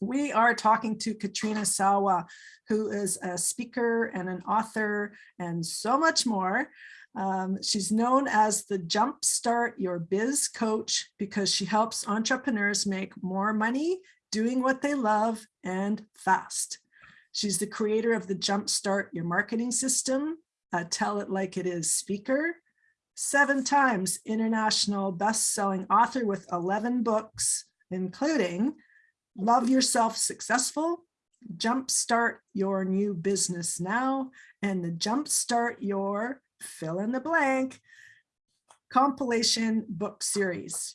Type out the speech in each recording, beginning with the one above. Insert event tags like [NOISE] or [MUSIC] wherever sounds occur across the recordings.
We are talking to Katrina Sawa, who is a speaker and an author and so much more. Um, she's known as the Jumpstart Your Biz Coach because she helps entrepreneurs make more money doing what they love and fast. She's the creator of the Jumpstart Your Marketing System, a Tell It Like It Is speaker, seven times international best-selling author with 11 books, including Love Yourself Successful, Jumpstart Your New Business Now, and the Jumpstart Your fill in the blank compilation book series.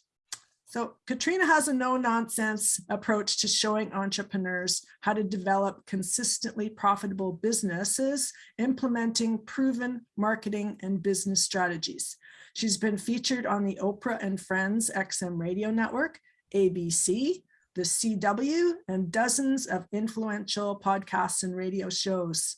So Katrina has a no nonsense approach to showing entrepreneurs how to develop consistently profitable businesses, implementing proven marketing and business strategies. She's been featured on the Oprah and Friends XM radio network, ABC, the CW, and dozens of influential podcasts and radio shows.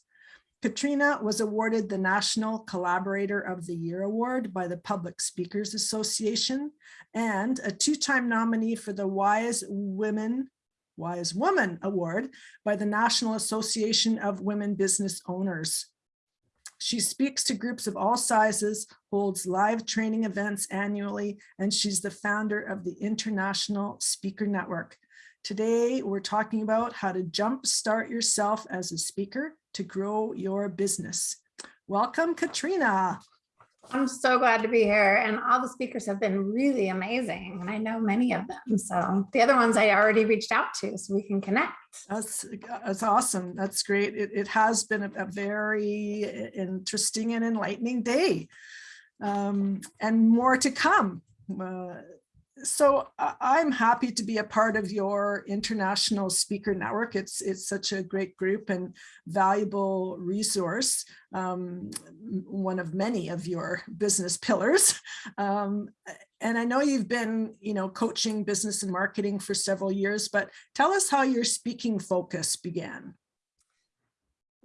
Katrina was awarded the National Collaborator of the Year Award by the Public Speakers Association and a two-time nominee for the Wise Women Wise Woman Award by the National Association of Women Business Owners. She speaks to groups of all sizes, holds live training events annually, and she's the founder of the International Speaker Network. Today, we're talking about how to jumpstart yourself as a speaker to grow your business. Welcome, Katrina. I'm so glad to be here. And all the speakers have been really amazing. And I know many of them. So the other ones I already reached out to so we can connect. That's, that's awesome. That's great. It, it has been a, a very interesting and enlightening day um, and more to come. Uh, so I'm happy to be a part of your international speaker network. It's it's such a great group and valuable resource, um, one of many of your business pillars. Um, and I know you've been, you know, coaching business and marketing for several years, but tell us how your speaking focus began.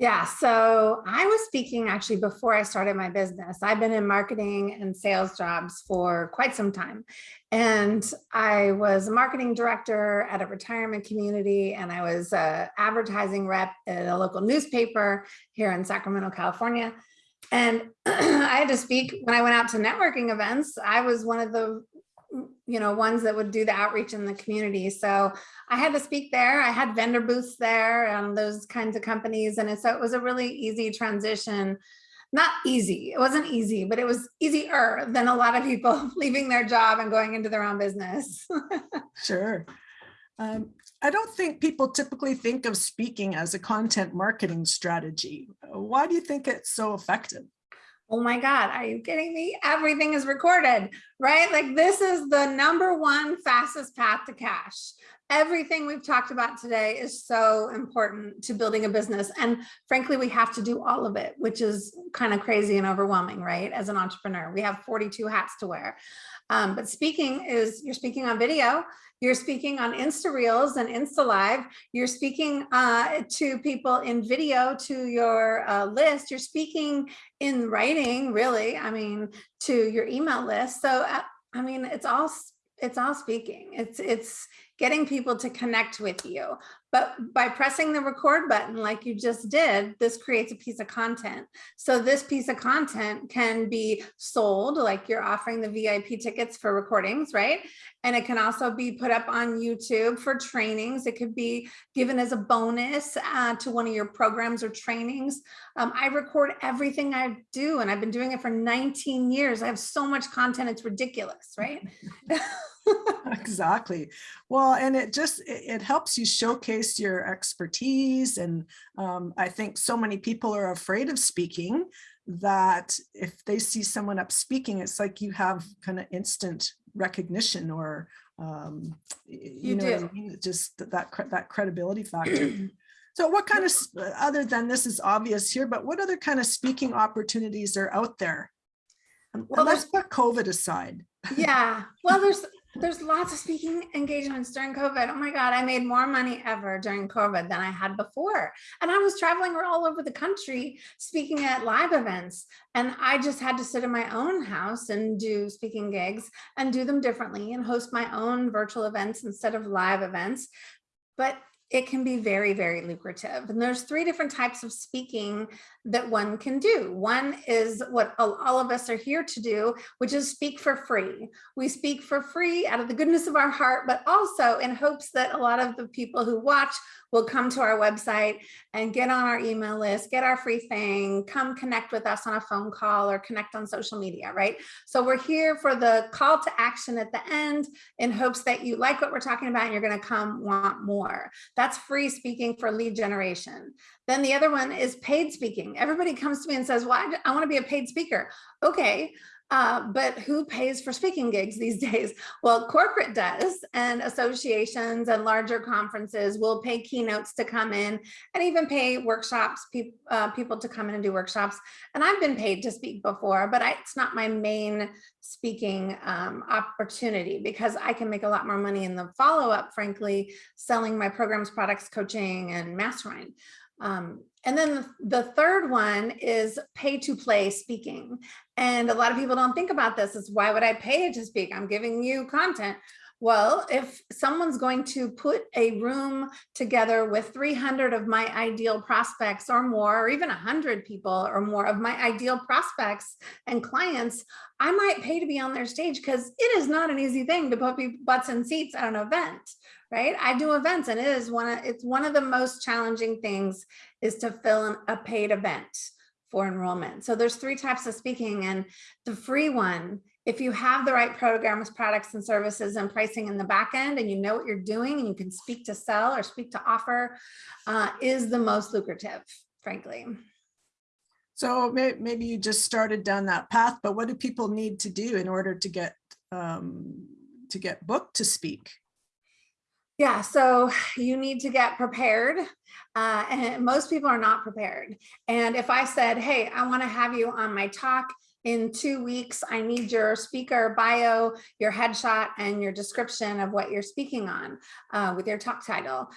Yeah, so I was speaking actually before I started my business. I've been in marketing and sales jobs for quite some time. And I was a marketing director at a retirement community and I was a advertising rep at a local newspaper here in Sacramento, California. And [CLEARS THROAT] I had to speak when I went out to networking events. I was one of the you know, ones that would do the outreach in the community. So I had to speak there. I had vendor booths there and those kinds of companies. And so it was a really easy transition. Not easy, it wasn't easy, but it was easier than a lot of people [LAUGHS] leaving their job and going into their own business. [LAUGHS] sure. Um, I don't think people typically think of speaking as a content marketing strategy. Why do you think it's so effective? Oh my God, are you kidding me? Everything is recorded, right? Like this is the number one fastest path to cash. Everything we've talked about today is so important to building a business. And frankly, we have to do all of it, which is kind of crazy and overwhelming, right? As an entrepreneur, we have 42 hats to wear. Um, but speaking is, you're speaking on video, you're speaking on Insta Reels and Insta Live. You're speaking uh, to people in video to your uh, list. You're speaking in writing, really, I mean, to your email list. So, uh, I mean, it's all it's all speaking. It's it's getting people to connect with you. But by pressing the record button like you just did, this creates a piece of content. So this piece of content can be sold, like you're offering the VIP tickets for recordings, right? And it can also be put up on YouTube for trainings. It could be given as a bonus uh, to one of your programs or trainings. Um, I record everything I do and I've been doing it for 19 years. I have so much content, it's ridiculous, right? [LAUGHS] exactly. Well, and it just, it, it helps you showcase your expertise. And um, I think so many people are afraid of speaking that if they see someone up speaking, it's like you have kind of instant recognition or, um, you, you know, I mean? just that, that credibility factor. [CLEARS THROAT] So what kind of, other than this is obvious here, but what other kind of speaking opportunities are out there? Well, let's put COVID aside. Yeah, well, there's there's lots of speaking engagements during COVID. Oh my God, I made more money ever during COVID than I had before. And I was traveling all over the country speaking at live events. And I just had to sit in my own house and do speaking gigs and do them differently and host my own virtual events instead of live events. But it can be very, very lucrative. And there's three different types of speaking that one can do. One is what all of us are here to do, which is speak for free. We speak for free out of the goodness of our heart, but also in hopes that a lot of the people who watch will come to our website and get on our email list, get our free thing, come connect with us on a phone call or connect on social media, right? So we're here for the call to action at the end in hopes that you like what we're talking about and you're gonna come want more. That's free speaking for lead generation. Then the other one is paid speaking. Everybody comes to me and says, well, I, I wanna be a paid speaker. Okay, uh, but who pays for speaking gigs these [LAUGHS] days? Well, corporate does, and associations and larger conferences will pay keynotes to come in and even pay workshops, pe uh, people to come in and do workshops. And I've been paid to speak before, but I, it's not my main speaking um, opportunity because I can make a lot more money in the follow up, frankly, selling my programs, products, coaching, and mastermind. Um, and then the third one is pay to play speaking. And a lot of people don't think about this is why would I pay to speak? I'm giving you content. Well, if someone's going to put a room together with 300 of my ideal prospects or more, or even 100 people or more of my ideal prospects and clients, I might pay to be on their stage because it is not an easy thing to put butts in seats at an event, right? I do events and it is one of, it's one of the most challenging things is to fill in a paid event for enrollment. So there's three types of speaking and the free one, if you have the right programs, products and services and pricing in the back end and you know what you're doing and you can speak to sell or speak to offer uh, is the most lucrative, frankly. So maybe you just started down that path, but what do people need to do in order to get um, to get booked to speak? Yeah, so you need to get prepared. Uh, and most people are not prepared. And if I said, hey, I want to have you on my talk in two weeks, I need your speaker bio, your headshot, and your description of what you're speaking on uh, with your talk title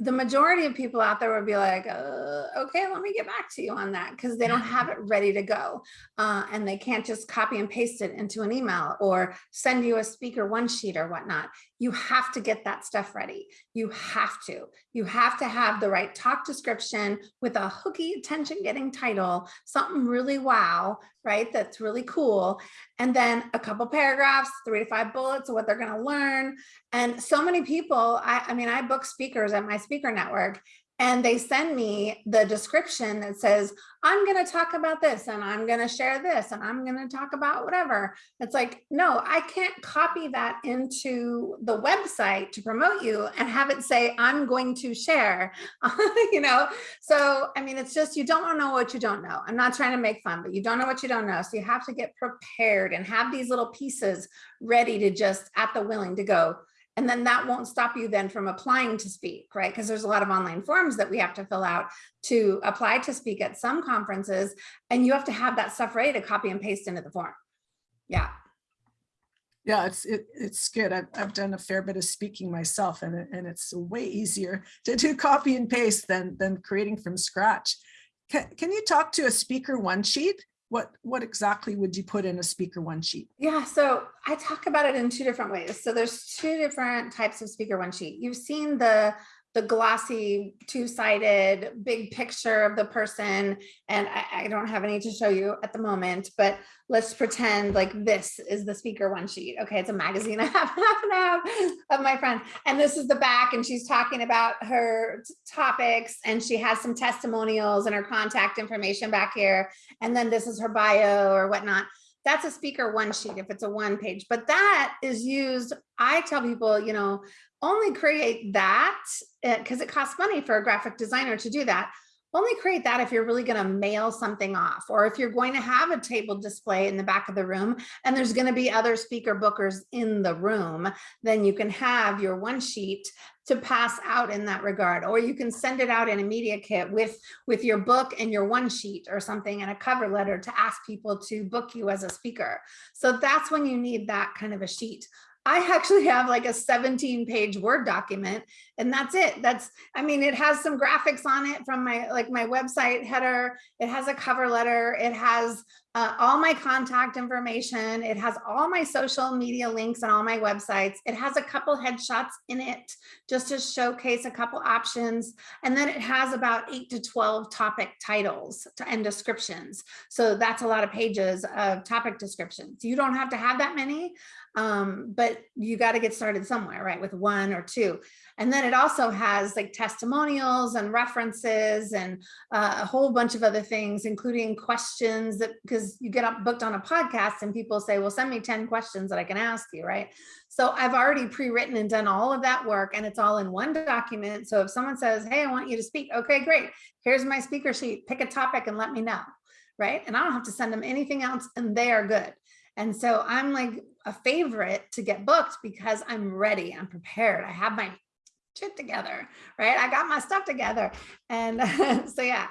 the majority of people out there would be like, uh, okay, let me get back to you on that because they don't have [LAUGHS] it ready to go. Uh, and they can't just copy and paste it into an email or send you a speaker one sheet or whatnot. You have to get that stuff ready. You have to. You have to have the right talk description with a hooky attention getting title, something really wow, right? That's really cool. And then a couple paragraphs, three to five bullets of what they're going to learn. And so many people, I, I mean, I book speakers at my speaker network and they send me the description that says, I'm going to talk about this and I'm going to share this and I'm going to talk about whatever. It's like, no, I can't copy that into the website to promote you and have it say, I'm going to share, [LAUGHS] you know? So, I mean, it's just, you don't know what you don't know. I'm not trying to make fun, but you don't know what you don't know. So you have to get prepared and have these little pieces ready to just at the willing to go, and then that won't stop you then from applying to speak, right? Because there's a lot of online forms that we have to fill out to apply to speak at some conferences. And you have to have that stuff ready to copy and paste into the form. Yeah. Yeah, it's it, it's good. I've, I've done a fair bit of speaking myself and, and it's way easier to do copy and paste than, than creating from scratch. Can, can you talk to a speaker one sheet? What what exactly would you put in a speaker one sheet? Yeah, so I talk about it in two different ways. So there's two different types of speaker one sheet. You've seen the the glossy two-sided big picture of the person. And I, I, don't have any to show you at the moment but let's pretend like this is the speaker one sheet. Okay it's a magazine [LAUGHS] I have half and half of my friend. And this is the back and she's talking about her topics and she has some testimonials and her contact information back here. And then this is her bio or whatnot that's a speaker one sheet if it's a one page but that is used i tell people you know only create that because eh, it costs money for a graphic designer to do that. Only create that if you're really going to mail something off or if you're going to have a table display in the back of the room and there's going to be other speaker bookers in the room then you can have your one sheet to pass out in that regard or you can send it out in a media kit with with your book and your one sheet or something and a cover letter to ask people to book you as a speaker so that's when you need that kind of a sheet I actually have like a 17 page Word document and that's it. That's, I mean, it has some graphics on it from my, like my website header. It has a cover letter. It has uh, all my contact information. It has all my social media links and all my websites. It has a couple headshots in it just to showcase a couple options. And then it has about eight to 12 topic titles and descriptions. So that's a lot of pages of topic descriptions. You don't have to have that many, um, but you got to get started somewhere, right? With one or two. And then it also has like testimonials and references and uh, a whole bunch of other things, including questions that because you get up booked on a podcast and people say, well, send me 10 questions that I can ask you, right? So I've already pre-written and done all of that work and it's all in one document. So if someone says, hey, I want you to speak, okay, great. Here's my speaker sheet, pick a topic and let me know, right? And I don't have to send them anything else and they are good. And so I'm like a favorite to get booked because I'm ready, I'm prepared. I have my shit together, right? I got my stuff together. And [LAUGHS] so, yeah,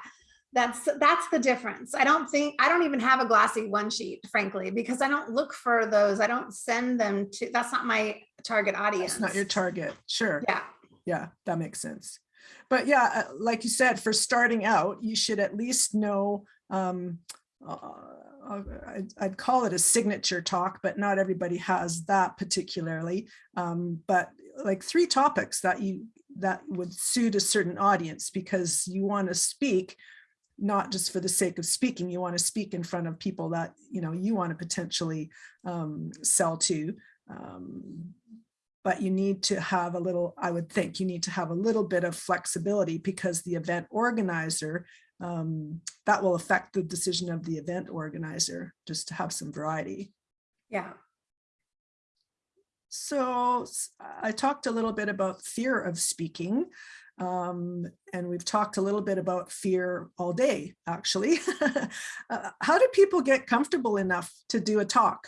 that's that's the difference. I don't think I don't even have a glossy one sheet, frankly, because I don't look for those. I don't send them to that's not my target audience. It's not your target. Sure. Yeah. Yeah, that makes sense. But yeah, uh, like you said, for starting out, you should at least know um, uh, uh, I'd, call it a signature talk, but not everybody has that particularly. Um, but like three topics that you that would suit a certain audience because you want to speak not just for the sake of speaking you want to speak in front of people that you know you want to potentially um, sell to um, but you need to have a little i would think you need to have a little bit of flexibility because the event organizer um, that will affect the decision of the event organizer just to have some variety Yeah. so I talked a little bit about fear of speaking. Um, and we've talked a little bit about fear all day, actually. [LAUGHS] uh, how do people get comfortable enough to do a talk?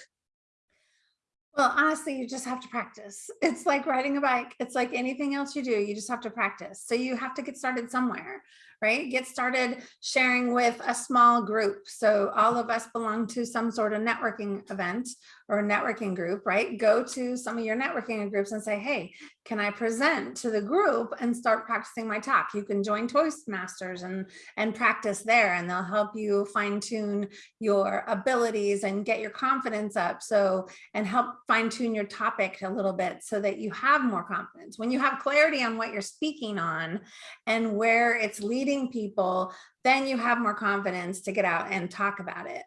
Well, honestly, you just have to practice. [LAUGHS] It's like riding a bike. It's like anything else you do. You just have to practice. So you have to get started somewhere right? Get started sharing with a small group. So all of us belong to some sort of networking event or networking group, right? Go to some of your networking groups and say, hey, can I present to the group and start practicing my talk? You can join Toastmasters and, and practice there and they'll help you fine tune your abilities and get your confidence up. So, and help fine tune your topic a little bit so that you have more confidence. When you have clarity on what you're speaking on and where it's leading people, then you have more confidence to get out and talk about it.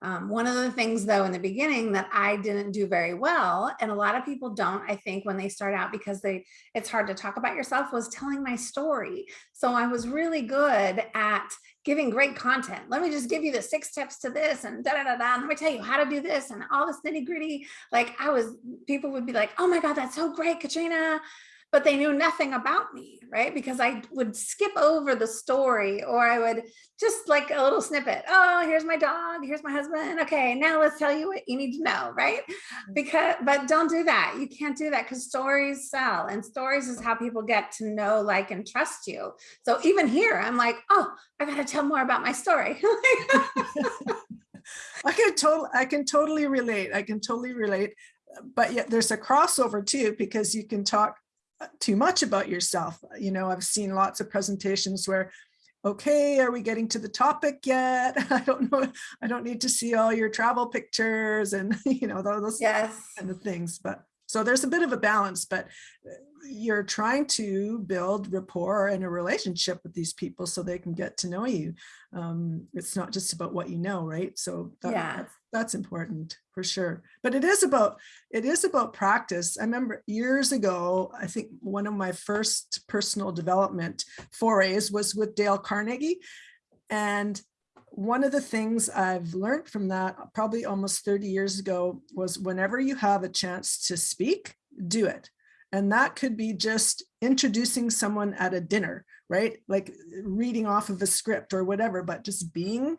Um, one of the things though in the beginning that I didn't do very well, and a lot of people don't, I think when they start out because they it's hard to talk about yourself was telling my story. So I was really good at giving great content. Let me just give you the six tips to this and da da da da. let me tell you how to do this and all this nitty gritty. Like I was, people would be like, oh my God, that's so great, Katrina but they knew nothing about me, right? Because I would skip over the story or I would just like a little snippet. Oh, here's my dog, here's my husband. Okay, now let's tell you what you need to know, right? Mm-hmm. Because, but don't do that. You can't do that because stories sell and stories is how people get to know, like, and trust you. So even here, I'm like, oh, I got to tell more about my story. [LAUGHS] I can totally, I can totally relate. I can totally relate but yet there's a crossover too because you can talk too much about yourself. You know, I've seen lots of presentations where, okay, are we getting to the topic yet? [LAUGHS] I don't know. I don't need to see all your travel pictures and, [LAUGHS] you know, those yes. kind of things. But so there's a bit of a balance, but you're trying to build rapport and a relationship with these people so they can get to know you. Um, it's not just about what you know, right? So that, yeah. that's, that's important for sure. But it is about it is about practice. I remember years ago, I think one of my first personal development forays was with Dale Carnegie. And one of the things I've learned from that probably almost 30 years ago was whenever you have a chance to speak, do it. And that could be just introducing someone at a dinner, right? Like reading off of a script or whatever, but just being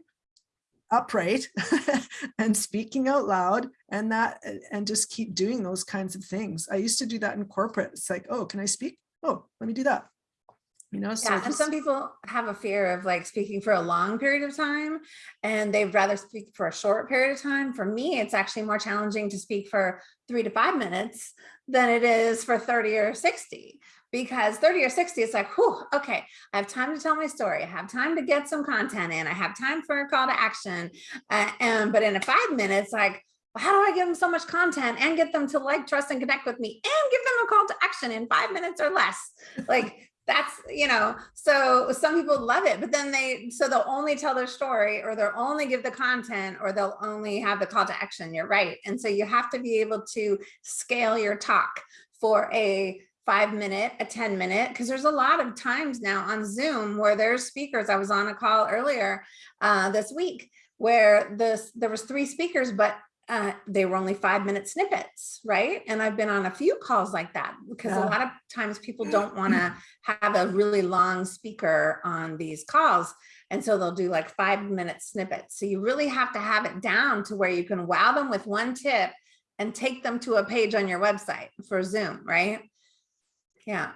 upright [LAUGHS] and speaking out loud and that and just keep doing those kinds of things. I used to do that in corporate. It's like, oh, can I speak? Oh, let me do that. You know, so Yeah, and some people have a fear of like speaking for a long period of time and they'd rather speak for a short period of time. For me, it's actually more challenging to speak for three to five minutes than it is for 30 or 60 because 30 or 60 it's like whew, okay i have time to tell my story i have time to get some content in i have time for a call to action uh, and but in a five minutes like how do I give them so much content and get them to like, trust and connect with me and give them a call to action in five minutes or less? Like that's, you know, so some people love it, but then they, so they'll only tell their story or they'll only give the content or they'll only have the call to action. You're right. And so you have to be able to scale your talk for a five minute, a 10 minute, because there's a lot of times now on Zoom where there's speakers. I was on a call earlier uh, this week where this there was three speakers, but uh, they were only five minute snippets, right? And I've been on a few calls like that because Yeah. a lot of times people don't want to have a really long speaker on these calls. And so they'll do like five minute snippets. So you really have to have it down to where you can wow them with one tip and take them to a page on your website for Zoom, right? Yeah.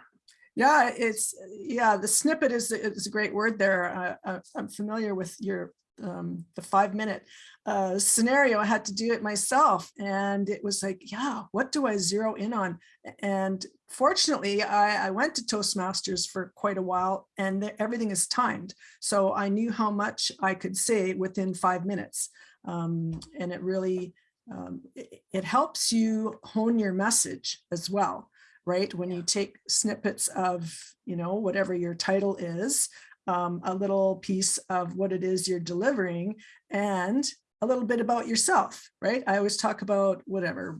Yeah, it's, yeah, the snippet is, is a great word there. Uh, uh, I'm familiar with your, um, the five minute uh, scenario. I had to do it myself and it was like, yeah, what do I zero in on? And fortunately, I, I went to Toastmasters for quite a while and everything is timed. So I knew how much I could say within five minutes. Um, and it really, um, it, it helps you hone your message as well right? When you take snippets of, you know, whatever your title is, um, a little piece of what it is you're delivering and a little bit about yourself, right? I always talk about whatever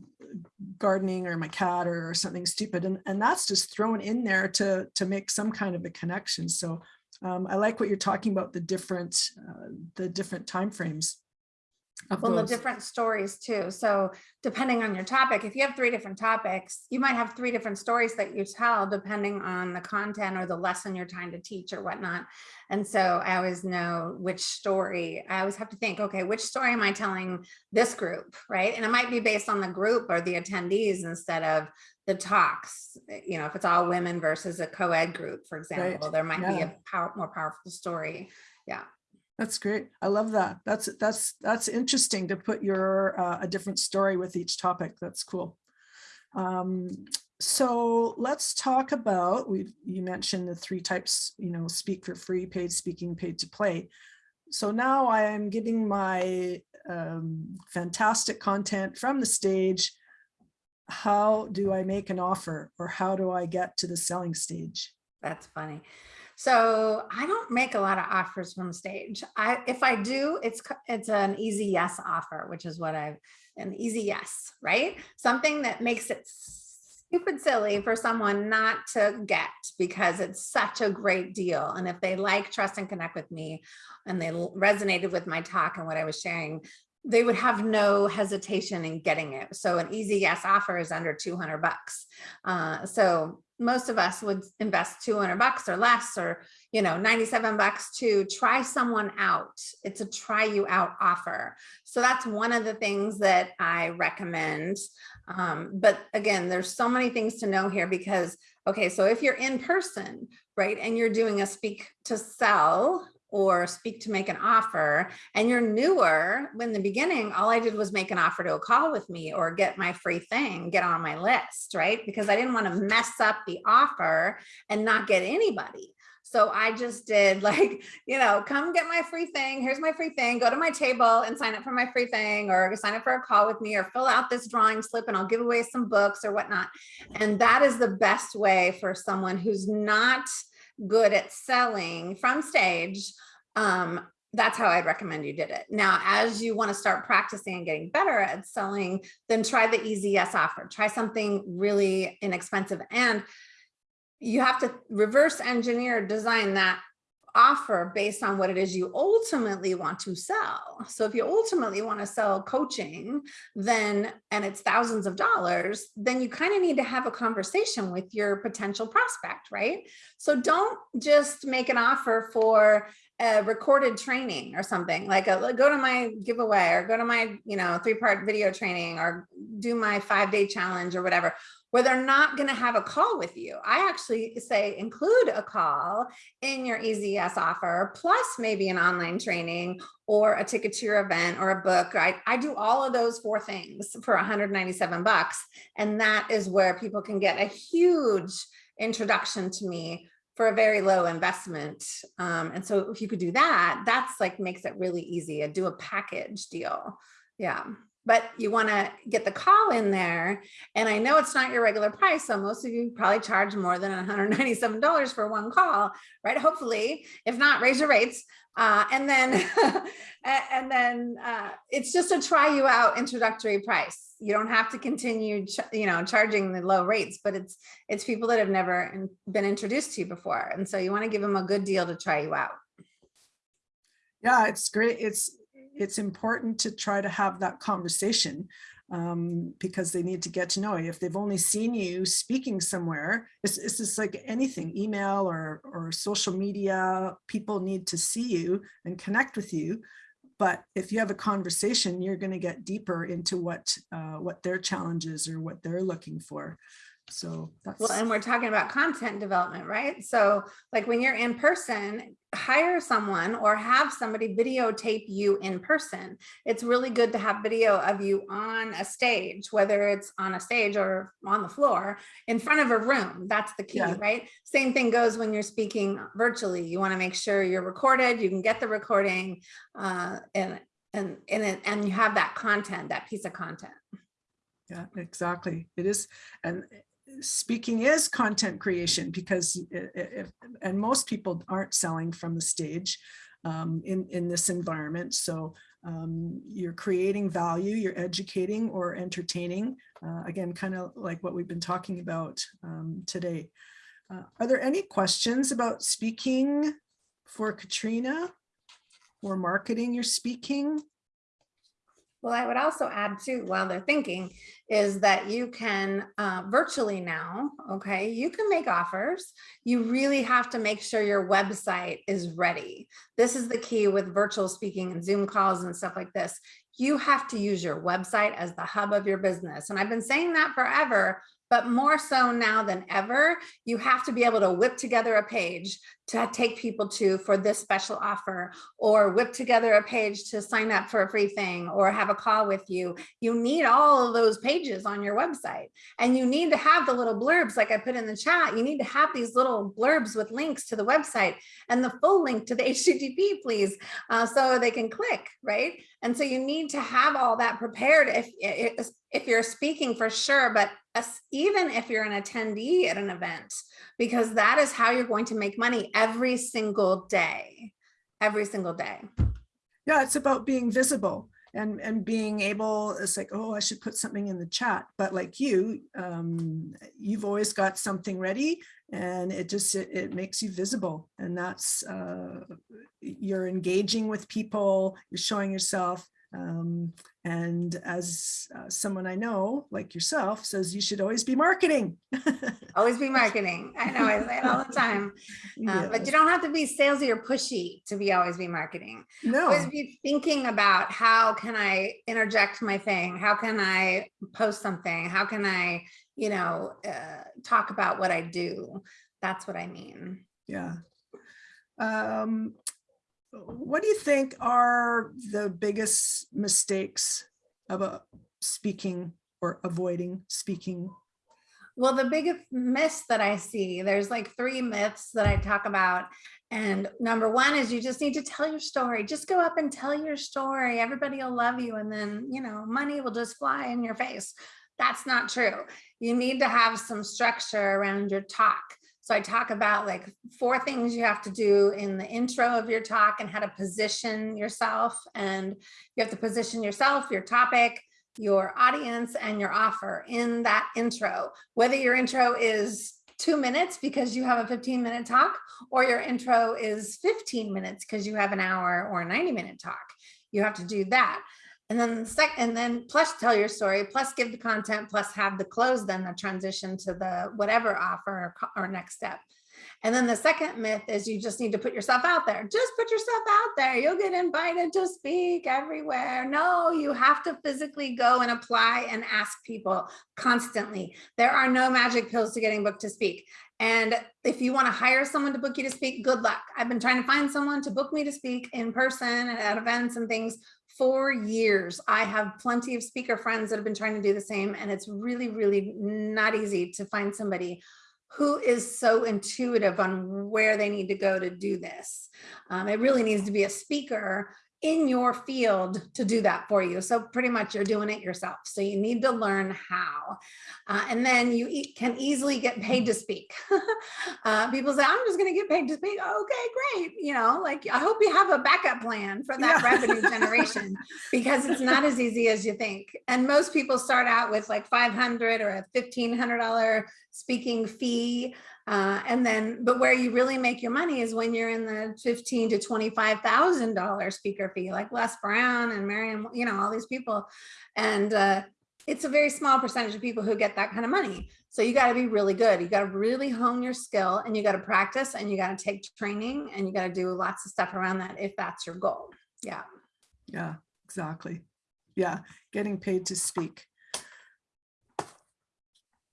gardening or my cat or something stupid and, and that's just thrown in there to, to make some kind of a connection. So um, I like what you're talking about, the different, uh, the different timeframes. Well, the different stories too. So depending on your topic, if you have three different topics, you might have three different stories that you tell depending on the content or the lesson you're trying to teach or whatnot. And so I always know which story, I always have to think, okay, which story am I telling this group, right? And it might be based on the group or the attendees instead of the talks. Eh, you know, if it's all women versus a co-ed group, for example, there might be a power, more powerful story. That's great. I love that. That's that's that's interesting to put your uh, a different story with each topic. That's cool. Um, so let's talk about we you mentioned the three types, you know, speak for free, paid speaking, paid to play. So now I am giving my um, fantastic content from the stage. How do I make an offer or how do I get to the selling stage? That's funny. So I don't make a lot of offers from the stage. I, if I do, it's, it's an easy yes offer, which is what I've, an easy yes, right? Something that makes it stupid silly for someone not to get because it's such a great deal. And if they like, trust and connect with me and they resonated with my talk and what I was sharing, they would have no hesitation in getting it. So an easy yes offer is under 200 bucks. Uh, so most of us would invest 200 bucks or less or you know 97 bucks to try someone out. It's a try you out offer. So that's one of the things that i recommend. Um, but again there's so many things to know here because okay so if you're in person right and you're doing a speak to sell or speak to make an offer and you're newer in the beginning all i did was make an offer to a call with me or get my free thing get on my list right because i didn't want to mess up the offer and not get anybody so I just did [LAUGHS] like, you know, come get my free thing. Here's my free thing. Go to my table and sign up for my free thing or sign up for a call with me or fill out this drawing slip and I'll give away some books or whatnot. And that is the best way for someone who's not good at selling from stage. Um, that's how I'd recommend you did it. Now, as you want to start practicing and getting better at selling, then try the easy yes offer. Try something really inexpensive. And you have to reverse engineer design that offer based on what it is you ultimately want to sell. So if you ultimately want to sell coaching, then and it's thousands of dollars, then you kind of need to have a conversation with your potential prospect, right? So don't just make an offer for a recorded training or something like a, go to my giveaway or go to my, you know, three part video training or do my five day challenge or whatever. where they're not going to have a call with you. I actually say include a call in your easy yes offer, plus maybe an online training or a ticket to your event or a book. I, I do all of those four things for 197 bucks. And that is where people can get a huge introduction to me for a very low investment. Um, and so if you could do that, that's like makes it really easy. Do a package deal. Yeah but you want to get the call in there. And I know it's not your regular price. So most of you probably charge more than $197 for one call, right? Hopefully, if not, raise your rates. Uh, and then, [LAUGHS] and then uh, it's just a try you out introductory price. You don't have to continue, you know, charging the low rates, but it's it's people that have never been introduced to you before, and so you want to give them a good deal to try you out. Yeah, it's great. It's it's important to try to have that conversation um, because they need to get to know you. If they've only seen you speaking somewhere, it's, it's just like anything, email or, or social media, people need to see you and connect with you. But if you have a conversation, you're going to get deeper into what uh, what their challenges or what they're looking for. So that's well, and we're talking about content development, right? So like when you're in person, hire someone or have somebody videotape you in person. It's really good to have video of you on a stage, whether it's on a stage or on the floor in front of a room. That's the key, yeah. right? Same thing goes when you're speaking virtually. You want to make sure you're recorded, you can get the recording uh, and, and, and, and you have that content, that piece of content. Yeah, exactly. It is. And speaking is content creation because if, and most people aren't selling from the stage um, in, in this environment. So um, you're creating value, you're educating or entertaining, uh, again, kind of like what we've been talking about um, today. Uh, are there any questions about speaking for Katrina or marketing your speaking? Well, I would also add too, while they're thinking, is that you can uh, virtually now, okay, you can make offers. You really have to make sure your website is ready. This is the key with virtual speaking and Zoom calls and stuff like this. You have to use your website as the hub of your business. And I've been saying that forever, but more so now than ever, you have to be able to whip together a page to take people to for this special offer or whip together a page to sign up for a free thing or have a call with you. You need all of those pages on your website and you need to have the little blurbs like I put in the chat. You need to have these little blurbs with links to the website and the full link to the [LAUGHS] HTTP please uh, so they can click, right? And so you need to have all that prepared if, if you're speaking for sure, but even if you're an attendee at an event, because that is how you're going to make money every single day, every single day. Yeah, it's about being visible and and being able it's like oh i should put something in the chat. But like you um you've always got something ready and it just it, it makes you visible and that's uh you're engaging with people you're showing yourself um, and as uh, someone I know, like yourself, says you should always be marketing. [LAUGHS] always be marketing. I know, I say it all the time. Uh, [LAUGHS] But you don't have to be salesy or pushy to be always be marketing. No. Always be thinking about how can I interject my thing? How can I post something? How can I, you know, uh, talk about what I do? That's what I mean. Yeah. Um, what do you think are the biggest mistakes about speaking or avoiding speaking? Well, the biggest myths that I see, there's like three myths that I talk about. And number one is you just need to tell your story. Just go up and tell your story. Everybody will love you. And then, you know, money will just fly in your face. That's not true. You need to have some structure around your talk. So I talk about like four things you have to do in the intro of your talk and how to position yourself. And you have to position yourself, your topic, your audience and your offer in that intro, whether your intro is two minutes because you have a 15 minute talk or your intro is 15 minutes because you have an hour or a 90 minute talk. You have to do that. And then the second, and then plus tell your story, plus give the content, plus have the close, then the transition to the whatever offer or, or next step. And then the second myth is you just need to put yourself out there. Just put yourself out there. You'll get invited to speak everywhere. No, you have to physically go and apply and ask people constantly. There are no magic pills to getting booked to speak. And if you want to hire someone to book you to speak, good luck. I've been trying to find someone to book me to speak in person and at events and things for years. I have plenty of speaker friends that have been trying to do the same, and it's really, really not easy to find somebody who is so intuitive on where they need to go to do this. Um, it really needs to be a speaker in your field to do that for you. So pretty much you're doing it yourself. So you need to learn how. Uh, and then you e can easily get paid to speak. [LAUGHS] uh, people say, I'm just going to get paid to speak. Okay, great. You know, like I hope you have a backup plan for that yeah. revenue [LAUGHS] generation because it's not as easy as you think. And most people start out with like 500 or a $1,500 speaking fee. Uh, and then, but where you really make your money is when you're in the fifteen to twenty-five thousand dollar speaker fee, like Les Brown and Marion, you know, all these people, and uh, it's a very small percentage of people who get that kind of money. So you got to be really good. You got to really hone your skill, and you got to practice, and you got to take training, and you got to do lots of stuff around that if that's your goal. Yeah. Yeah. Exactly. Yeah. Getting paid to speak. [LAUGHS]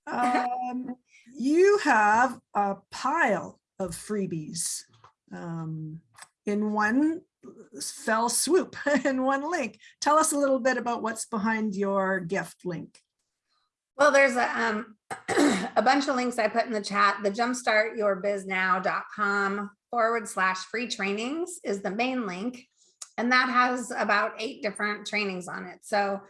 Um, you have a pile of freebies um, in one fell swoop [LAUGHS] in one link. Tell us a little bit about what's behind your gift link. Well, there's a, um, [CLEARS THROAT] a bunch of links I put in the chat. The jumpstartyourbiznow.com forward slash free trainings is the main link. And that has about eight different trainings on it. So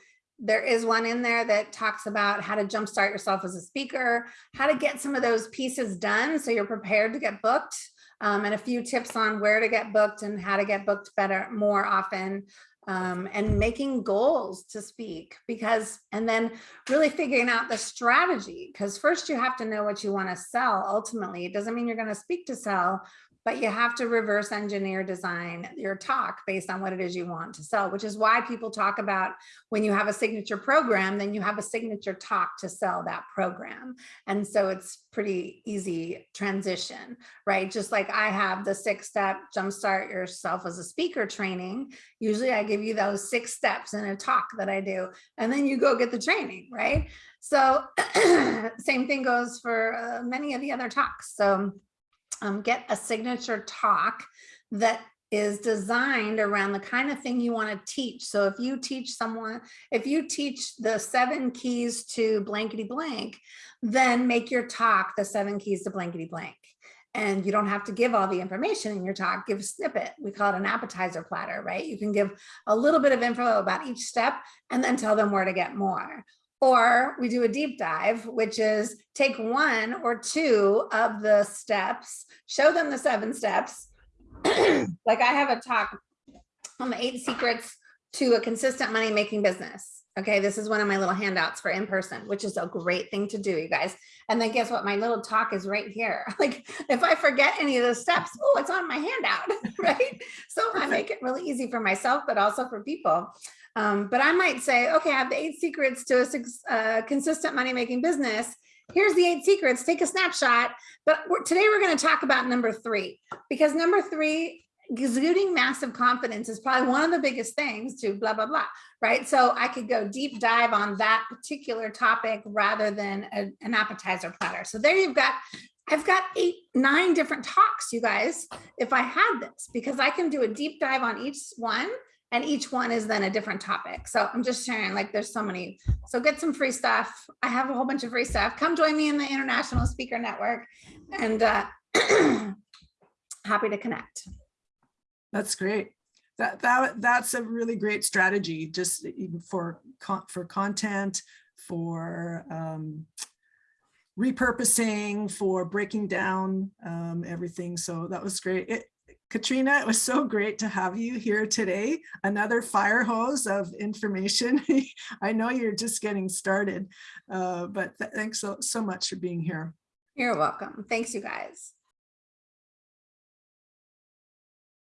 there is one in there that talks about how to jumpstart yourself as a speaker, how to get some of those pieces done so you're prepared to get booked, um, and a few tips on where to get booked and how to get booked better, more often, um, and making goals to speak because, and then really figuring out the strategy because first you have to know what you want to sell ultimately. It doesn't mean you're going to speak to sell, but you have to reverse engineer design your talk based on what it is you want to sell, which is why people talk about when you have a signature program, then you have a signature talk to sell that program. And so it's pretty easy transition, right? Just like I have the six step jumpstart yourself as a speaker training. Usually I give you those six steps in a talk that I do, and then you go get the training, right? So [CLEARS THROAT] same thing goes for uh, many of the other talks. So um, get a signature talk that is designed around the kind of thing you want to teach. So if you teach someone, if you teach the seven keys to blankety blank, then make your talk the seven keys to blankety blank. And you don't have to give all the information in your talk, give a snippet. We call it an appetizer platter, right? You can give a little bit of info about each step and then tell them where to get more. Or we do a deep dive, which is take one or two of the steps, show them the seven steps. [CLEARS THROAT] like I have a talk on the eight secrets to a consistent money making business. Okay, this is one of my little handouts for in person, which is a great thing to do, you guys. And then guess what? My little talk is right here. [LAUGHS] Like if I forget any of the steps, oh, it's on my handout, [LAUGHS] right? So I make it really easy for myself, but also for people. Um, but I might say, okay, I have the eight secrets to a uh, consistent money making business. Here's the eight secrets, take a snapshot. But we're, today we're gonna talk about number three, because number three, exuding massive confidence is probably one of the biggest things to blah, blah, blah, right? So I could go deep dive on that particular topic rather than a, an appetizer platter. So there you've got I've got eight, nine different talks, you guys, if I had this, because I can do a deep dive on each one and each one is then a different topic. So I'm just sharing like there's so many. So get some free stuff. I have a whole bunch of free stuff. Come join me in the International Speaker Network and uh, [CLEARS THROAT] happy to connect. That's great. That, that that's a really great strategy just for for content for um, repurposing for breaking down um, everything so that was great it, Katrina, it was so great to have you here today. Another fire hose of information. [LAUGHS] I know you're just getting started, uh, but th thanks so, so much for being here. You're welcome. Thanks, you guys.